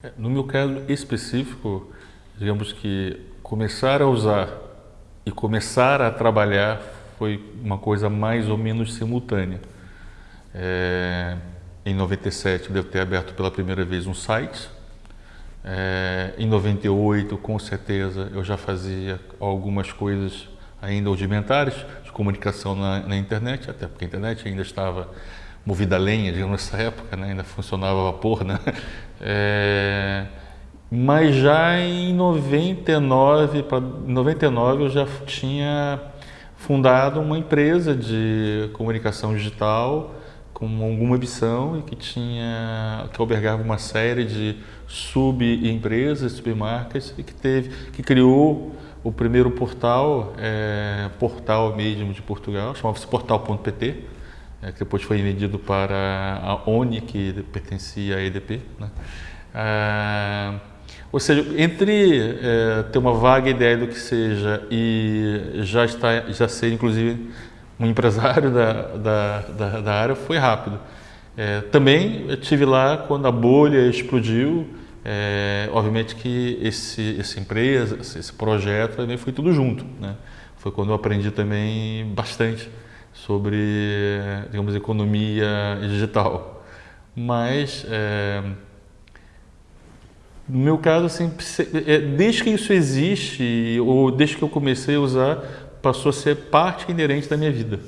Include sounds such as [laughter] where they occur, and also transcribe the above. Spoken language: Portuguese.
É, no meu caso específico, digamos que começar a usar e começar a trabalhar foi uma coisa mais ou menos simultânea. É, em 97 devo ter aberto pela primeira vez um site. É, em 98, com certeza, eu já fazia algumas coisas ainda rudimentares de comunicação na, na internet, até porque a internet ainda estava movida a lenha, digamos, nessa época, né? ainda funcionava a vapor, né? [laughs] É, mas já em 99, para 99 eu já tinha fundado uma empresa de comunicação digital com alguma ambição e que tinha que albergava uma série de subempresas, submarcas e que teve que criou o primeiro portal, é, portal mesmo de Portugal, chamava-se portal.pt, é, que depois foi vendido para a ONI, que pertencia à EDP. Né? Ah, ou seja, entre é, ter uma vaga ideia do que seja e já, está, já ser, inclusive, um empresário da, da, da, da área, foi rápido. É, também estive lá quando a bolha explodiu, é, obviamente que esse, essa empresa, esse projeto também foi tudo junto. Né? Foi quando eu aprendi também bastante sobre, digamos, economia digital. Mas, é, no meu caso, assim, é, desde que isso existe, ou desde que eu comecei a usar, passou a ser parte inerente da minha vida.